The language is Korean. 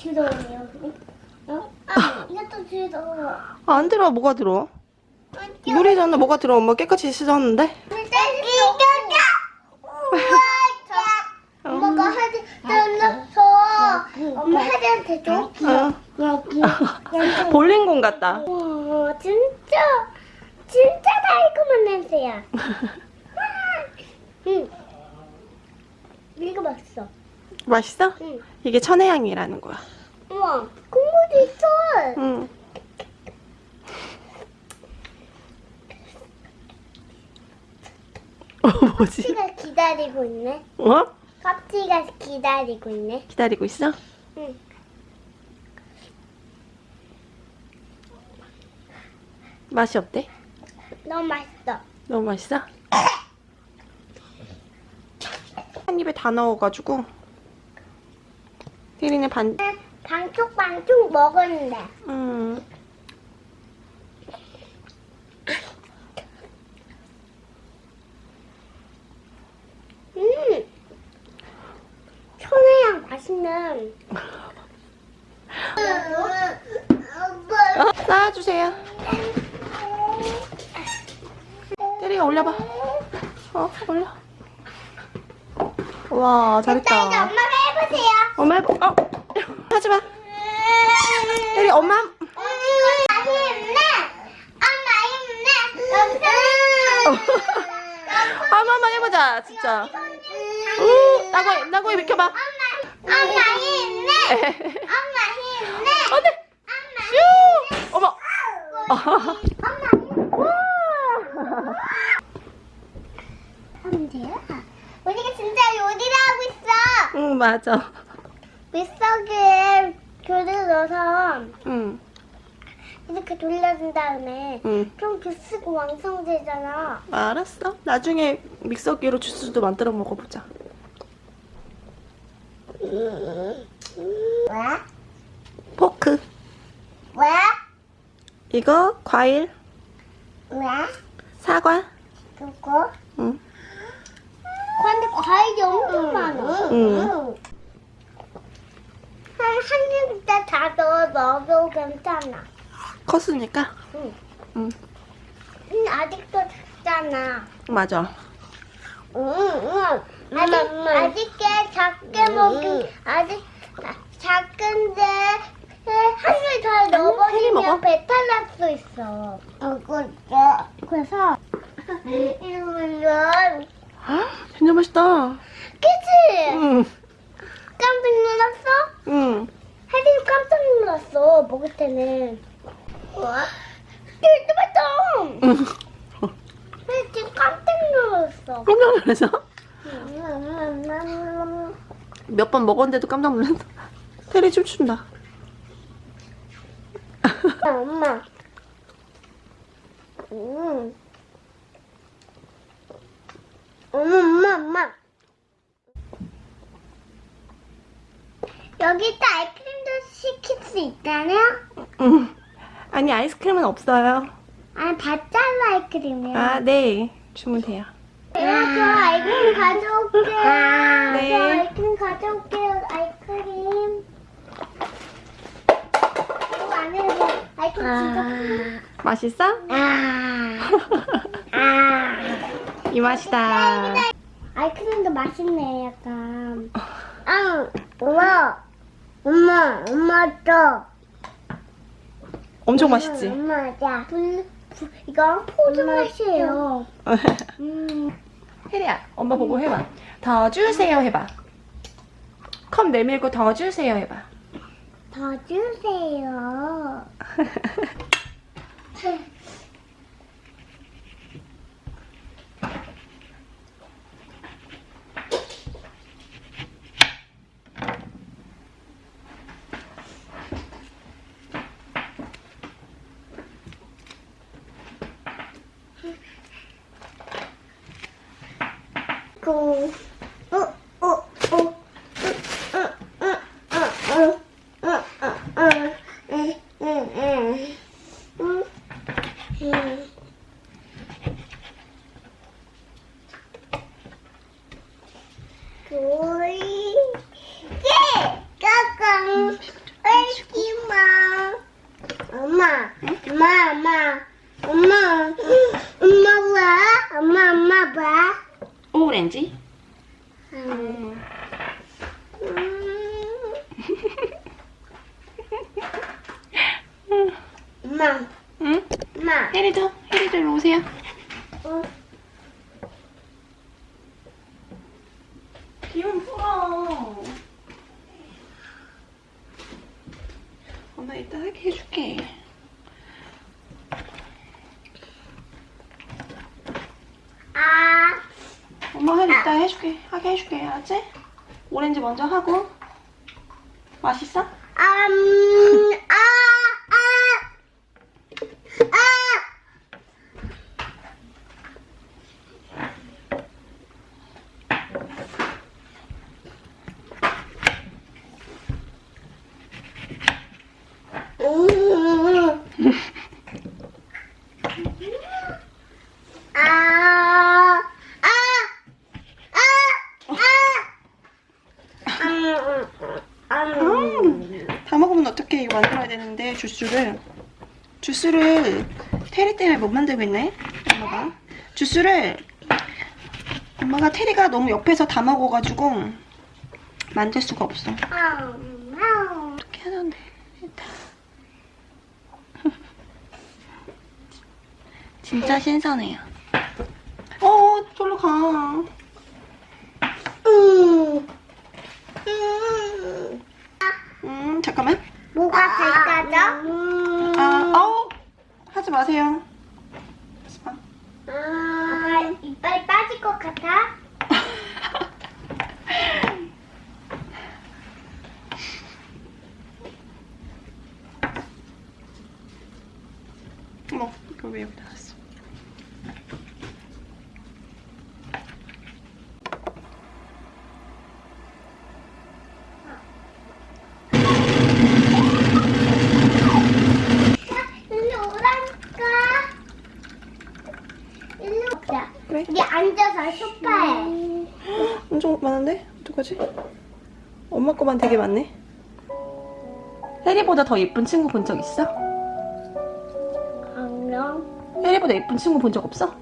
들어오네요. 어? 아, 이것도 들어. 아, 안 들어. 뭐가 들어? 물이잖아. 뭐가 들어? 엄마 깨끗이 씻었는데? 이거다. 엄마가 하지 떠나서 엄마 하지한테 줘. 어. 볼링공 같다. 와 진짜 진짜 달콤한 냄새야. 응. 이거 맛있어. 맛있어? 응. 이게 천혜향이라는 거야. 우와 국물도 있어. 응. 어, 뭐지? 깍지가 기다리고 있네. 어? 깍지가 기다리고 있네. 기다리고 있어? 응. 맛이 어때? 너무 맛있어. 너무 맛있어? 한 입에 다 넣어가지고 태린이 반... 반쪽 반쪽 먹었는데. 음... 음. 천혜향 맛있는. 어? 쌓아주세요. 태린이 올려봐. 어? 올려. 와 잘했다. 해보세요. 엄마 해봐. 어? 하지마. 태린 엄마 한- 엄마 힘내. 엄마 힘내. 엄마 한번 해보자 진짜. 우 나고이 나고이 비켜봐. 엄마, 엄마 힘내. 엄마 힘내. 안돼. 슈. 어머. 엄마 하면 돼요? 우리가 진짜 요리를 하고 있어. 응 맞아. 믹서기에 귤을 넣어서 응 이렇게 돌려준 다음에 응. 좀 주스고 완성되잖아. 알았어. 나중에 믹서기로 주스도 만들어 먹어보자. 왜? 포크. 왜? 이거 과일. 왜? 사과. 그거? 응. 과일이 엄청 많아. 응. 한 입에 다 넣어 먹어도 괜찮아. 컸으니까. 응. 응. 근데 아직도 작잖아. 맞아. 응, 응. 아직, 아직게 작게 먹긴, 아직 아, 작은데, 한줄 더. 넣어버리면 배탈 날 수 있어. 어, 그래서, 그래서, 이러면, 진짜 맛있다. 그치? 응. 깜짝 놀랐어? 응. 혜린이 깜짝 놀랐어, 먹을 때는. 와? 진짜 맛있다! 응. 지금 깜짝 놀랐어. 깜짝 놀라서? 음, 몇번 먹었는데도 깜짝 놀랐다. 테리 춤춘다. 엄마. 음. 엄마, 엄마, 엄마. 여기 또 아이스크림도 시킬 수 있다냐? 응. 아니 아이스크림은 없어요. 아니, 바짤라 아이스크림이야. 아 네. 주문 돼요. 내가 저 아이스크림 가져올게요. 네. 저 아이스크림 가져올게요, 아이스크림. 이거 안에서 아이스크림 진짜 큰 맛있어? 아. 아. 이 맛이다. 아이스크림도 맛있네, 약간. 아, 엄마. 엄마, 엄마 줘. 엄청 맛있지? 엄마. 불, 불, 이거 포즈 맛이에요. 음. 혜리야, 엄마 보고 해봐. 더 주세요 해봐. 컵 내밀고 더 주세요 해봐. 더 주세요. Oh. 혜리도 혜리도 일로 오세요. 기운 풀어. 엄마 이따 하게 해줄게. 아. 엄마 할 아. 이따 해줄게. 하게 해줄게. 알았지? 오렌지 먼저 하고. 맛있어? 음... 음. 다 먹으면 어떻게 이거 만들어야 되는데 주스를 주스를 테리 때문에 못 만들고 있네 엄마가 주스를 엄마가 테리가 너무 옆에서 다 먹어가지고 만들 수가 없어 음. 어떻게 하는데 일단 진짜 신선해요 어 저로 가 음. 음, 잠깐만 뭐가 될까죠? 아, 아우 하지 마세요 하지 마. 아, 이빨 빠질 것 같아? 어머 이걸 왜 여기다 놨어 일로 오라니까. 일로 오자. 그래 여기 앉아서 소파에. 엄청 많은데? 어떡하지? 거만 되게 많네. 혜리보다 더 예쁜 친구 본 적 있어? 안녕. 혜리보다 예쁜 친구 본 적 없어?